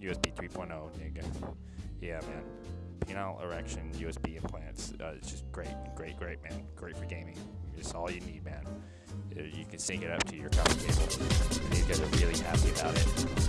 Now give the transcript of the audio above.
USB 3.0, nigga. Yeah, man. Penile erection USB implants. Uh, it's just great, great, great, man. Great for gaming. That's all you need, man. Uh, you can sync it up to your copy cable, and you're gonna be really happy about it.